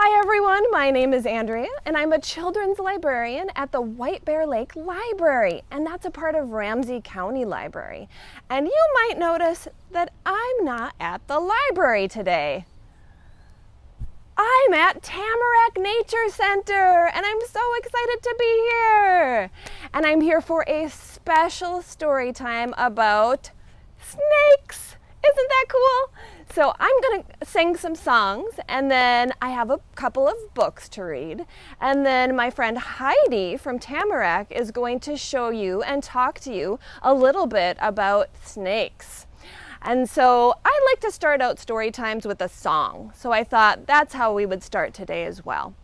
Hi everyone, my name is Andrea and I'm a children's librarian at the White Bear Lake Library and that's a part of Ramsey County Library. And you might notice that I'm not at the library today. I'm at Tamarack Nature Center and I'm so excited to be here. And I'm here for a special story time about snakes. Isn't that cool? So I'm going to sing some songs and then I have a couple of books to read. And then my friend Heidi from Tamarack is going to show you and talk to you a little bit about snakes. And so I like to start out story times with a song. So I thought that's how we would start today as well.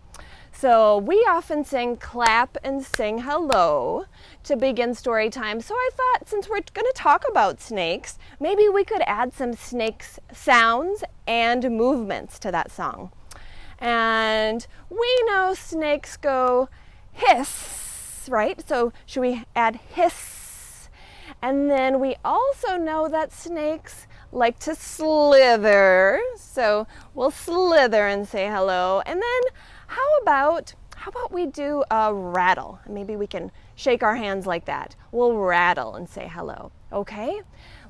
So we often sing clap and sing hello to begin story time. So I thought since we're going to talk about snakes, maybe we could add some snakes sounds and movements to that song. And we know snakes go hiss, right? So should we add hiss? And then we also know that snakes like to slither. So we'll slither and say hello. And then how about, how about we do a rattle? Maybe we can shake our hands like that. We'll rattle and say hello, okay?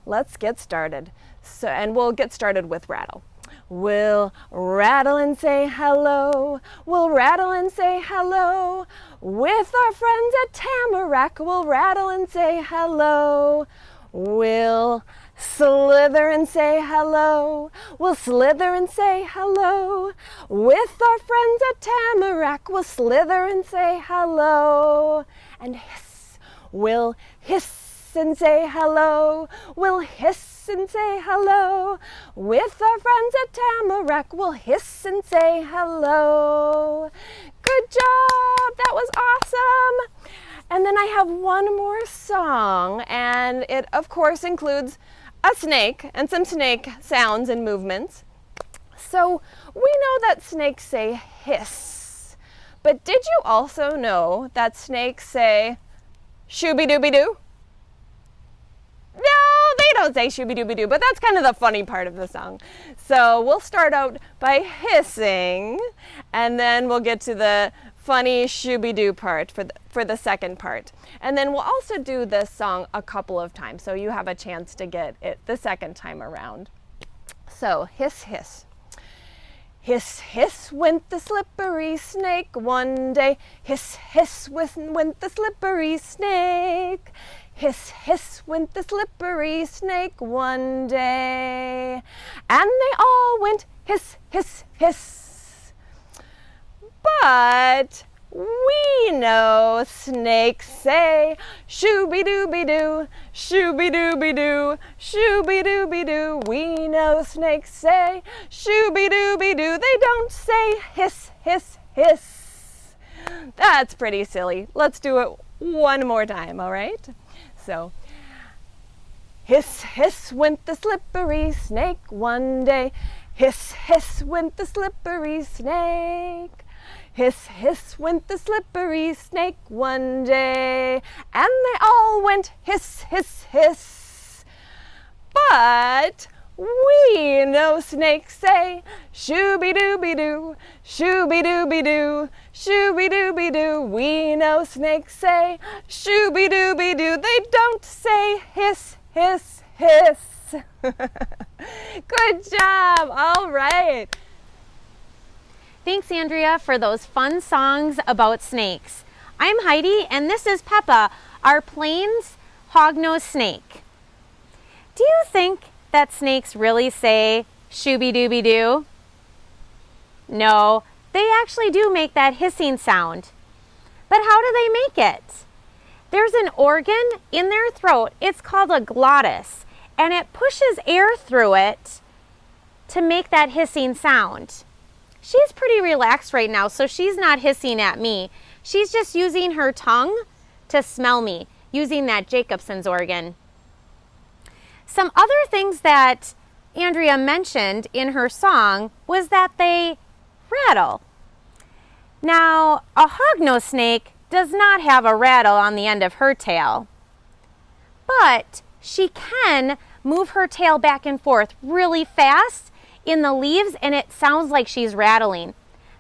Let's get started. So, and we'll get started with rattle. We'll rattle and say hello. We'll rattle and say hello. With our friends at Tamarack, we'll rattle and say hello. We'll slither and say hello. We'll slither and say hello. With our friends at Tamarack, we'll slither and say hello. And hiss, we'll hiss and say hello. We'll hiss and say hello. With our friends at Tamarack, we'll hiss and say hello. Good job! That was awesome! And then I have one more song, and it of course includes a snake and some snake sounds and movements. So we know that snakes say hiss. But did you also know that snakes say shooby dooby doo? No, they don't say shooby dooby doo, but that's kind of the funny part of the song. So we'll start out by hissing, and then we'll get to the funny shooby-doo part for the, for the second part. And then we'll also do this song a couple of times so you have a chance to get it the second time around. So hiss hiss. Hiss hiss went the slippery snake one day. Hiss hiss went the slippery snake. Hiss hiss went the slippery snake one day. And they all went hiss hiss hiss but we know snakes say shooby dooby doo, shooby dooby doo, shooby dooby doo. We know snakes say shooby dooby doo. They don't say hiss, hiss, hiss. That's pretty silly. Let's do it one more time, all right? So, hiss, hiss went the slippery snake one day. Hiss, hiss went the slippery snake. Hiss, hiss went the slippery snake one day, and they all went hiss, hiss, hiss. But we know snakes say shooby dooby doo, shooby dooby doo, shooby dooby doo. Be doo. We know snakes say shooby dooby doo. They don't say hiss, hiss, hiss. Good job. All right. Thanks, Andrea, for those fun songs about snakes. I'm Heidi, and this is Peppa, our Plains hognose snake. Do you think that snakes really say shooby-dooby-doo? No, they actually do make that hissing sound. But how do they make it? There's an organ in their throat. It's called a glottis, and it pushes air through it to make that hissing sound. She's pretty relaxed right now, so she's not hissing at me. She's just using her tongue to smell me, using that Jacobson's organ. Some other things that Andrea mentioned in her song was that they rattle. Now, a hognose snake does not have a rattle on the end of her tail, but she can move her tail back and forth really fast in the leaves and it sounds like she's rattling.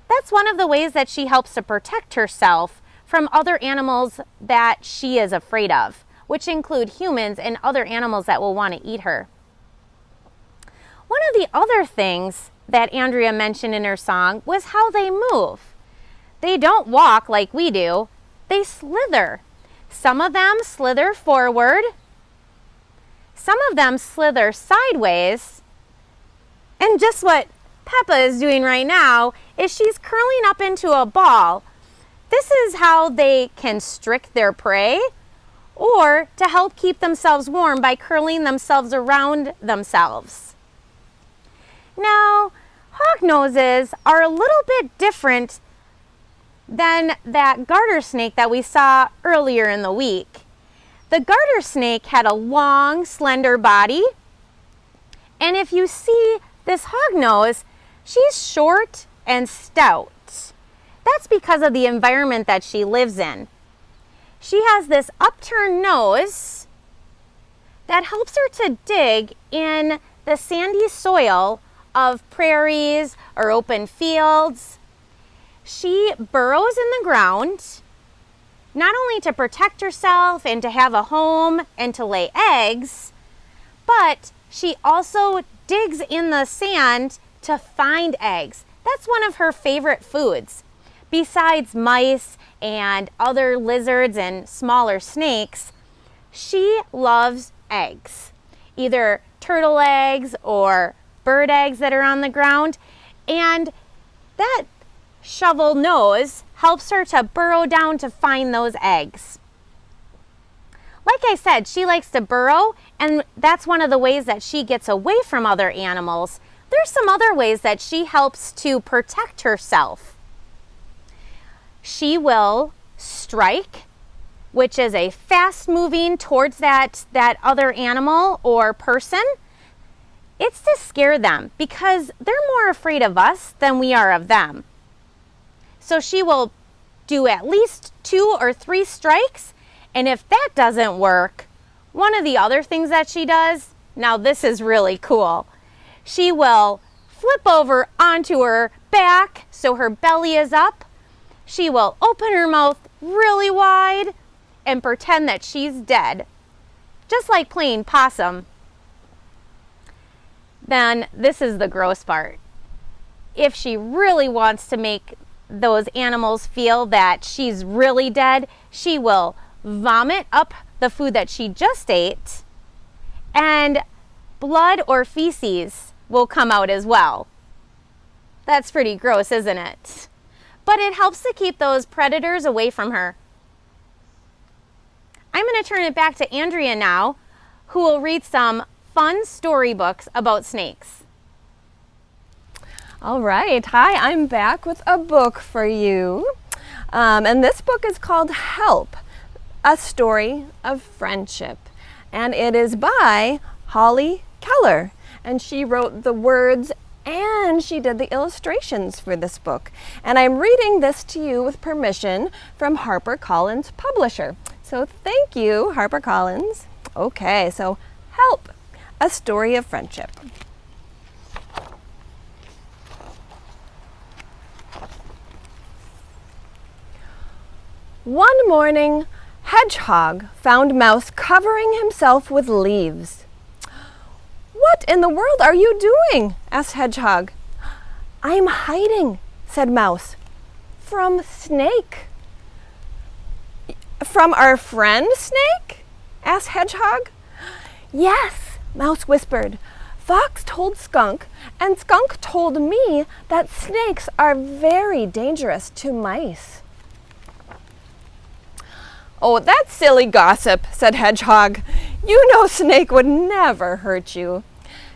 That's one of the ways that she helps to protect herself from other animals that she is afraid of, which include humans and other animals that will want to eat her. One of the other things that Andrea mentioned in her song was how they move. They don't walk like we do, they slither. Some of them slither forward, some of them slither sideways, and just what Peppa is doing right now is she's curling up into a ball. This is how they can strick their prey or to help keep themselves warm by curling themselves around themselves. Now, hognoses are a little bit different than that garter snake that we saw earlier in the week. The garter snake had a long, slender body. And if you see this hognose, she's short and stout. That's because of the environment that she lives in. She has this upturned nose that helps her to dig in the sandy soil of prairies or open fields. She burrows in the ground not only to protect herself and to have a home and to lay eggs, but she also digs in the sand to find eggs. That's one of her favorite foods. Besides mice and other lizards and smaller snakes, she loves eggs, either turtle eggs or bird eggs that are on the ground. And that shovel nose helps her to burrow down to find those eggs. Like I said, she likes to burrow, and that's one of the ways that she gets away from other animals. There's some other ways that she helps to protect herself she will strike, which is a fast moving towards that, that other animal or person. It's to scare them because they're more afraid of us than we are of them. So she will do at least two or three strikes. And if that doesn't work, one of the other things that she does, now this is really cool. She will flip over onto her back so her belly is up she will open her mouth really wide and pretend that she's dead, just like playing possum. Then this is the gross part. If she really wants to make those animals feel that she's really dead, she will vomit up the food that she just ate, and blood or feces will come out as well. That's pretty gross, isn't it? but it helps to keep those predators away from her. I'm going to turn it back to Andrea now, who will read some fun storybooks about snakes. All right. Hi, I'm back with a book for you. Um, and this book is called Help A Story of Friendship. And it is by Holly Keller. And she wrote the words and she did the illustrations for this book. And I'm reading this to you with permission from HarperCollins Publisher. So thank you, HarperCollins. Okay, so Help, A Story of Friendship. One morning, Hedgehog found Mouse covering himself with leaves. What in the world are you doing? asked Hedgehog. I'm hiding, said Mouse. From Snake. From our friend Snake? asked Hedgehog. Yes, Mouse whispered. Fox told Skunk, and Skunk told me that snakes are very dangerous to mice. Oh, that's silly gossip, said Hedgehog. You know Snake would never hurt you.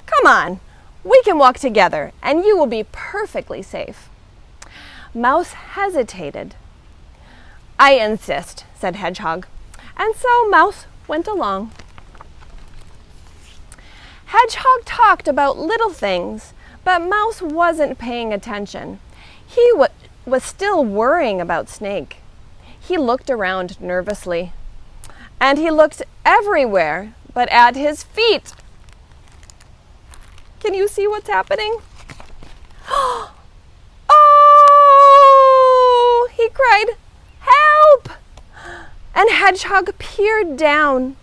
Come on, we can walk together and you will be perfectly safe. Mouse hesitated. I insist, said Hedgehog. And so Mouse went along. Hedgehog talked about little things, but Mouse wasn't paying attention. He was still worrying about Snake. He looked around nervously. And he looked everywhere but at his feet. Can you see what's happening? oh! He cried, Help! And Hedgehog peered down.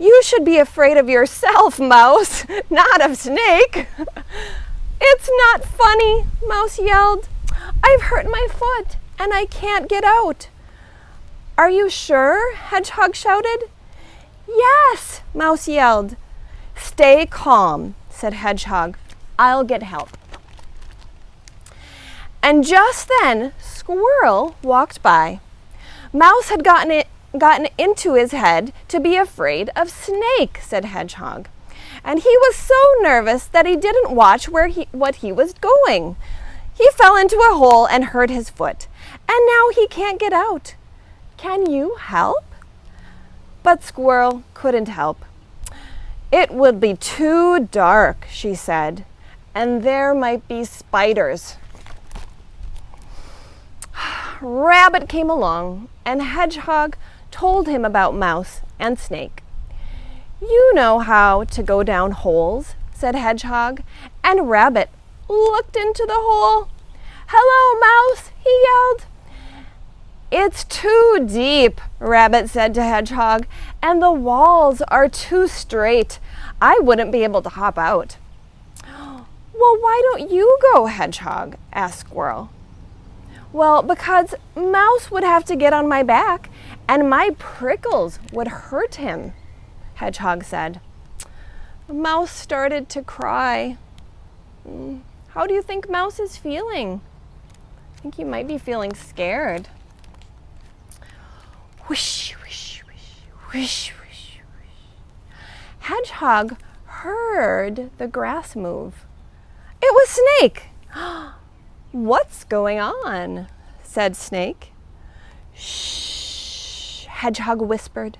You should be afraid of yourself, Mouse, not of Snake. it's not funny, Mouse yelled. I've hurt my foot and I can't get out. Are you sure? Hedgehog shouted. Yes, Mouse yelled. Stay calm, said Hedgehog. I'll get help. And just then, Squirrel walked by. Mouse had gotten, it, gotten into his head to be afraid of Snake, said Hedgehog. And he was so nervous that he didn't watch where he, what he was going. He fell into a hole and hurt his foot, and now he can't get out. Can you help? But Squirrel couldn't help. It would be too dark, she said, and there might be spiders. Rabbit came along, and Hedgehog told him about Mouse and Snake. You know how to go down holes, said Hedgehog, and Rabbit looked into the hole. Hello, Mouse, he yelled. It's too deep, Rabbit said to Hedgehog, and the walls are too straight. I wouldn't be able to hop out. Well, why don't you go, Hedgehog? asked Squirrel. Well, because Mouse would have to get on my back, and my prickles would hurt him, Hedgehog said. Mouse started to cry. Hmm, how do you think Mouse is feeling? I think he might be feeling scared. Hedgehog heard the grass move. It was Snake. What's going on? said Snake. Shh, Hedgehog whispered.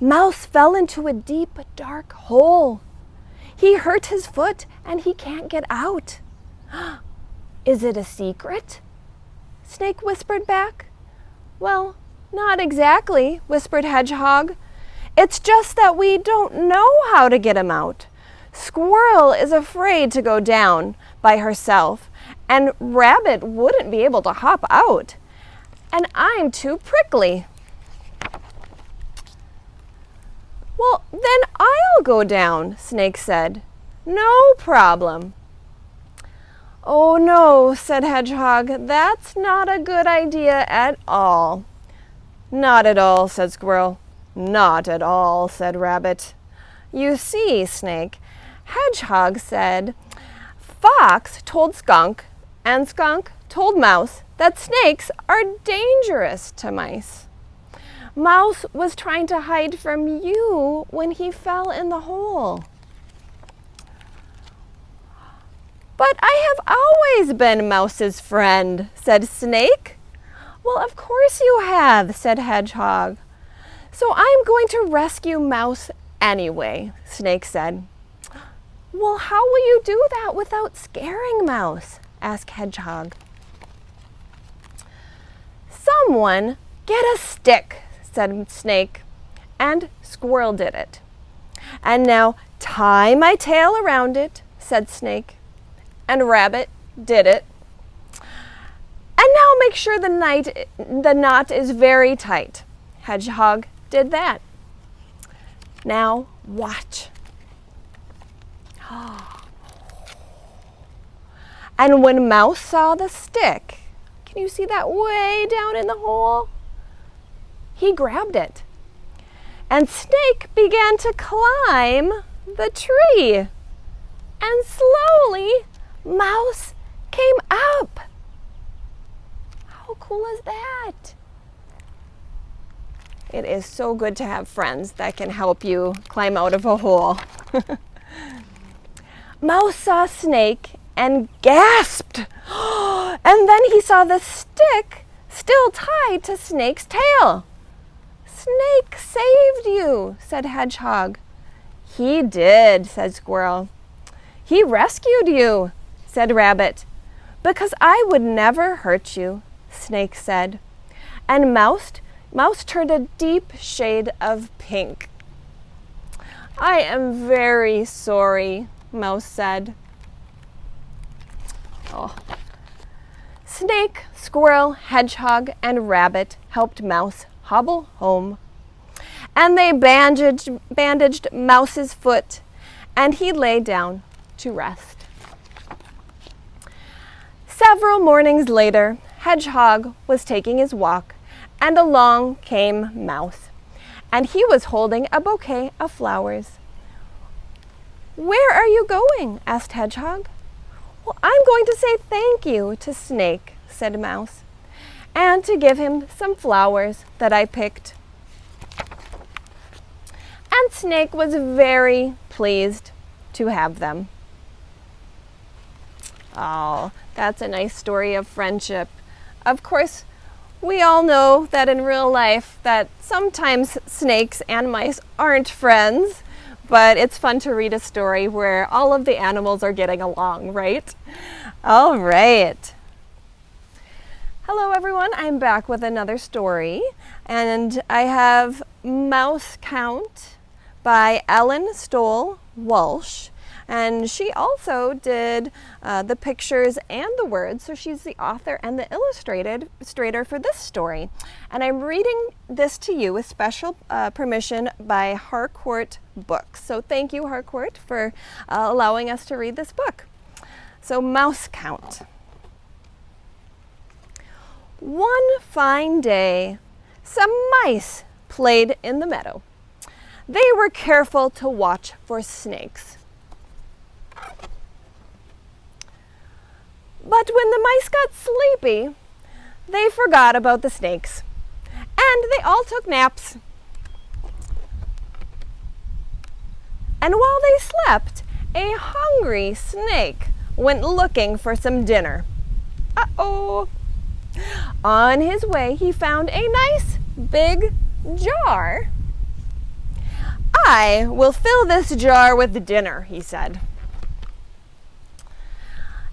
Mouse fell into a deep, dark hole. He hurt his foot and he can't get out. Is it a secret? Snake whispered back. Well, not exactly, whispered Hedgehog. It's just that we don't know how to get him out. Squirrel is afraid to go down by herself, and Rabbit wouldn't be able to hop out. And I'm too prickly. Well, then I'll go down, Snake said. No problem. Oh no, said Hedgehog, that's not a good idea at all. Not at all, said Squirrel. Not at all, said Rabbit. You see, Snake, Hedgehog said, Fox told Skunk, and Skunk told Mouse that snakes are dangerous to mice. Mouse was trying to hide from you when he fell in the hole. But I have always been Mouse's friend, said Snake. Well, of course you have, said Hedgehog. So I'm going to rescue Mouse anyway, Snake said. Well, how will you do that without scaring Mouse? asked Hedgehog. Someone get a stick, said Snake, and Squirrel did it. And now tie my tail around it, said Snake, and Rabbit did it. And now make sure the, the knot is very tight. Hedgehog did that. Now watch. And when Mouse saw the stick, can you see that way down in the hole? he grabbed it. And Snake began to climb the tree. And slowly, Mouse came up. Cool is that? It is so good to have friends that can help you climb out of a hole. Mouse saw Snake and gasped. and then he saw the stick still tied to Snake's tail. Snake saved you, said Hedgehog. He did, said Squirrel. He rescued you, said Rabbit. Because I would never hurt you, Snake said. And Mouse, Mouse turned a deep shade of pink. I am very sorry, Mouse said. Oh. Snake, Squirrel, Hedgehog, and Rabbit helped Mouse hobble home and they bandaged, bandaged Mouse's foot, and he lay down to rest. Several mornings later, Hedgehog was taking his walk, and along came Mouse, and he was holding a bouquet of flowers. Where are you going? asked Hedgehog. Well, I'm going to say thank you to Snake, said Mouse, and to give him some flowers that I picked. And Snake was very pleased to have them. Oh, that's a nice story of friendship. Of course, we all know that in real life that sometimes snakes and mice aren't friends, but it's fun to read a story where all of the animals are getting along, right? All right. Hello everyone, I'm back with another story and I have Mouse Count by Ellen Stoll Walsh and she also did uh, the pictures and the words, so she's the author and the illustrated illustrator for this story. And I'm reading this to you with special uh, permission by Harcourt Books. So thank you, Harcourt, for uh, allowing us to read this book. So Mouse Count. One fine day, some mice played in the meadow. They were careful to watch for snakes. But when the mice got sleepy, they forgot about the snakes. And they all took naps. And while they slept, a hungry snake went looking for some dinner. Uh-oh! On his way, he found a nice big jar. I will fill this jar with dinner, he said.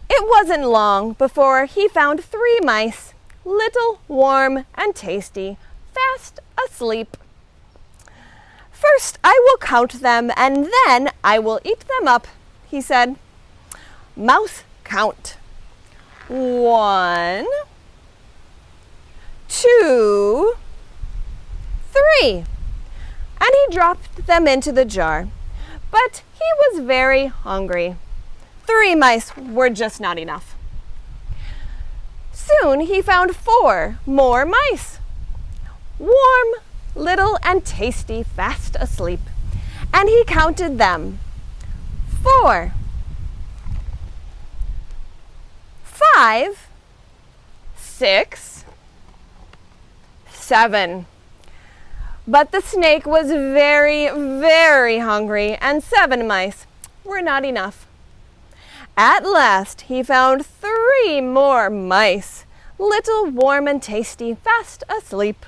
It wasn't long before he found three mice, little, warm, and tasty, fast asleep. First I will count them, and then I will eat them up, he said. Mouse count. One, two, three. And he dropped them into the jar. But he was very hungry. Three mice were just not enough. Soon he found four more mice. Warm, little, and tasty, fast asleep. And he counted them. Four. Five. But the snake was very, very hungry, and seven mice were not enough. At last he found three more mice, little, warm, and tasty, fast asleep.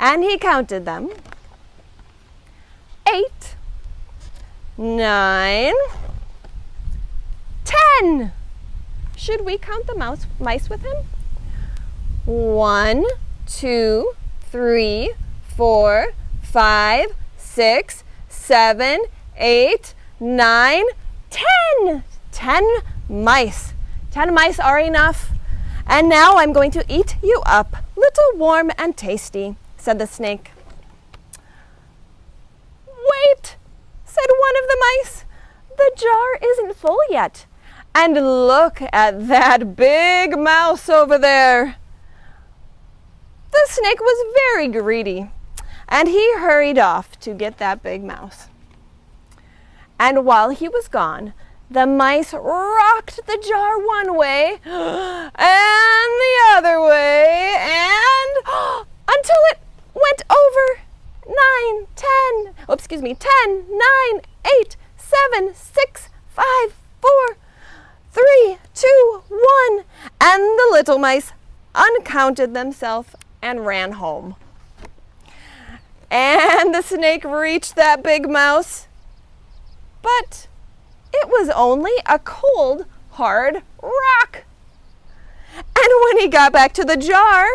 And he counted them. Eight, nine, ten. Should we count the mouse, mice with him? One, two, three, four, five, six, seven, eight, nine, ten. 10 mice. 10 mice are enough. And now I'm going to eat you up, little warm and tasty, said the snake. Wait, said one of the mice. The jar isn't full yet. And look at that big mouse over there. The snake was very greedy, and he hurried off to get that big mouse. And while he was gone, the mice rocked the jar one way and the other way and until it went over nine, ten, oh, excuse me, ten, nine, eight, seven, six, five, four, three, two, one, and the little mice uncounted themselves and ran home. And the snake reached that big mouse, but it was only a cold, hard rock. And when he got back to the jar,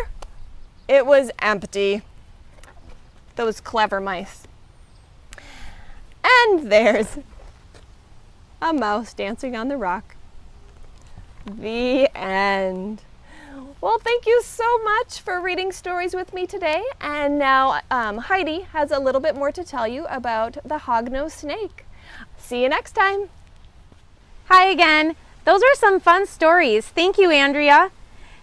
it was empty. Those clever mice. And there's a mouse dancing on the rock. The end. Well, thank you so much for reading stories with me today. And now um, Heidi has a little bit more to tell you about the hognose snake. See you next time. Hi again. Those are some fun stories. Thank you, Andrea.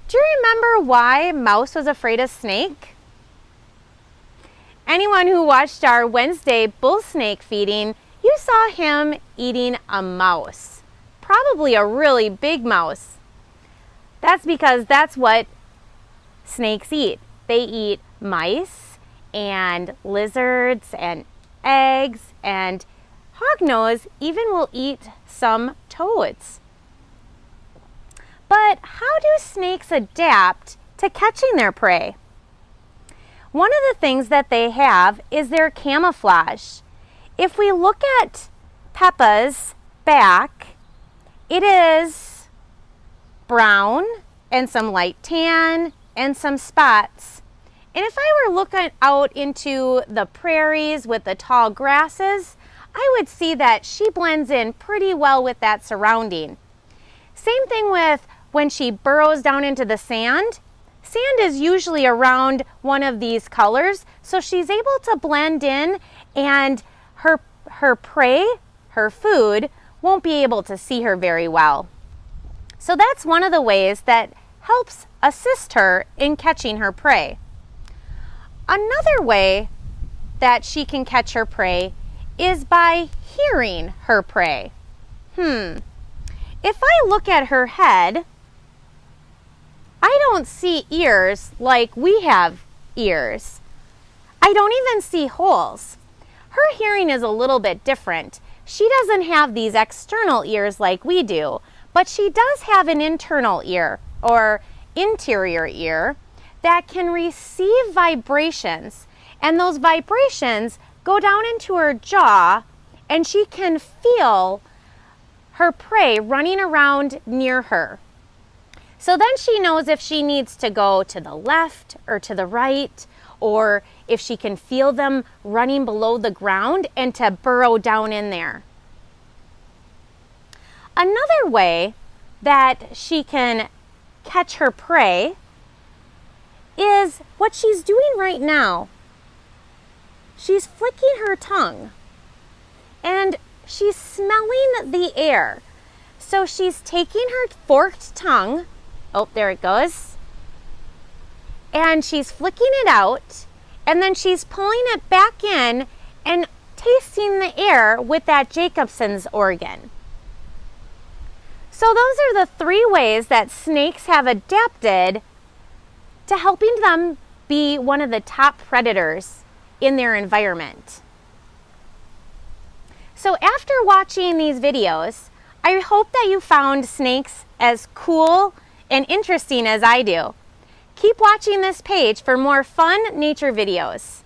Do you remember why Mouse was afraid of snake? Anyone who watched our Wednesday bull snake feeding, you saw him eating a mouse. Probably a really big mouse. That's because that's what snakes eat. They eat mice and lizards and eggs and hognose even will eat some toads. But how do snakes adapt to catching their prey? One of the things that they have is their camouflage. If we look at Peppa's back, it is brown and some light tan and some spots. And if I were looking out into the prairies with the tall grasses, I would see that she blends in pretty well with that surrounding. Same thing with when she burrows down into the sand. Sand is usually around one of these colors, so she's able to blend in and her, her prey, her food, won't be able to see her very well. So that's one of the ways that helps assist her in catching her prey. Another way that she can catch her prey is by hearing her prey. Hmm. If I look at her head, I don't see ears like we have ears. I don't even see holes. Her hearing is a little bit different. She doesn't have these external ears like we do, but she does have an internal ear or interior ear that can receive vibrations. And those vibrations go down into her jaw and she can feel her prey running around near her. So then she knows if she needs to go to the left or to the right, or if she can feel them running below the ground and to burrow down in there. Another way that she can catch her prey is what she's doing right now. She's flicking her tongue and she's smelling the air. So she's taking her forked tongue Oh, there it goes. And she's flicking it out and then she's pulling it back in and tasting the air with that Jacobson's organ. So those are the three ways that snakes have adapted to helping them be one of the top predators in their environment. So after watching these videos, I hope that you found snakes as cool and interesting as I do. Keep watching this page for more fun nature videos.